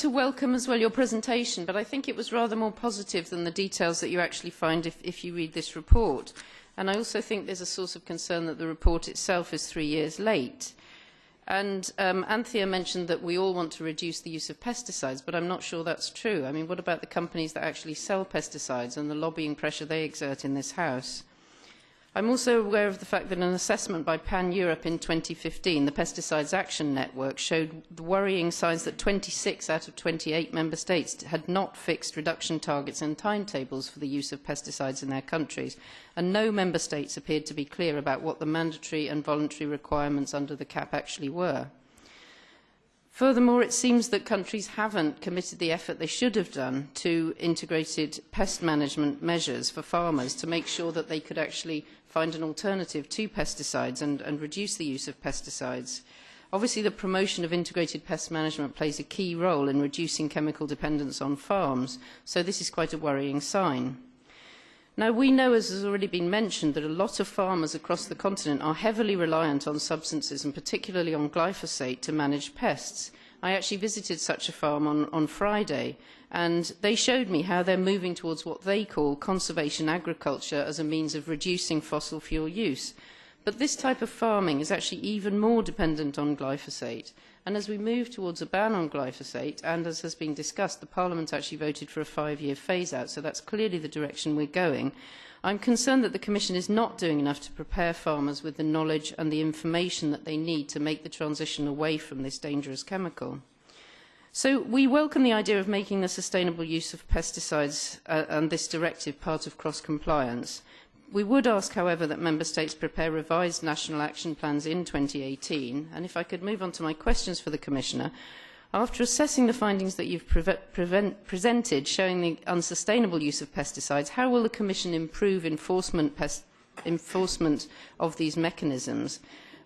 to welcome as well your presentation, but I think it was rather more positive than the details that you actually find if, if you read this report. And I also think there's a source of concern that the report itself is three years late. And um, Anthea mentioned that we all want to reduce the use of pesticides, but I'm not sure that's true. I mean, what about the companies that actually sell pesticides and the lobbying pressure they exert in this House? I'm also aware of the fact that an assessment by Pan-Europe in 2015, the Pesticides Action Network, showed the worrying signs that 26 out of 28 member states had not fixed reduction targets and timetables for the use of pesticides in their countries, and no member states appeared to be clear about what the mandatory and voluntary requirements under the CAP actually were. Furthermore, it seems that countries haven't committed the effort they should have done to integrated pest management measures for farmers to make sure that they could actually find an alternative to pesticides and, and reduce the use of pesticides. Obviously, the promotion of integrated pest management plays a key role in reducing chemical dependence on farms, so this is quite a worrying sign. Now, we know, as has already been mentioned, that a lot of farmers across the continent are heavily reliant on substances, and particularly on glyphosate, to manage pests. I actually visited such a farm on, on Friday, and they showed me how they're moving towards what they call conservation agriculture as a means of reducing fossil fuel use. But this type of farming is actually even more dependent on glyphosate. And as we move towards a ban on glyphosate, and as has been discussed, the Parliament actually voted for a five-year phase-out, so that's clearly the direction we're going. I'm concerned that the Commission is not doing enough to prepare farmers with the knowledge and the information that they need to make the transition away from this dangerous chemical. So we welcome the idea of making the sustainable use of pesticides uh, and this directive part of cross-compliance. We would ask, however, that Member States prepare revised national action plans in 2018. And if I could move on to my questions for the Commissioner. After assessing the findings that you've pre prevent, presented showing the unsustainable use of pesticides, how will the Commission improve enforcement, enforcement of these mechanisms?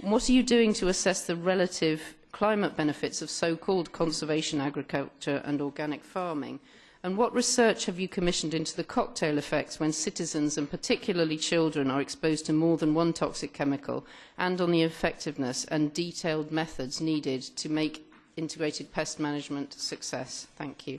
What are you doing to assess the relative climate benefits of so-called conservation agriculture and organic farming? And what research have you commissioned into the cocktail effects when citizens, and particularly children, are exposed to more than one toxic chemical, and on the effectiveness and detailed methods needed to make integrated pest management success? Thank you.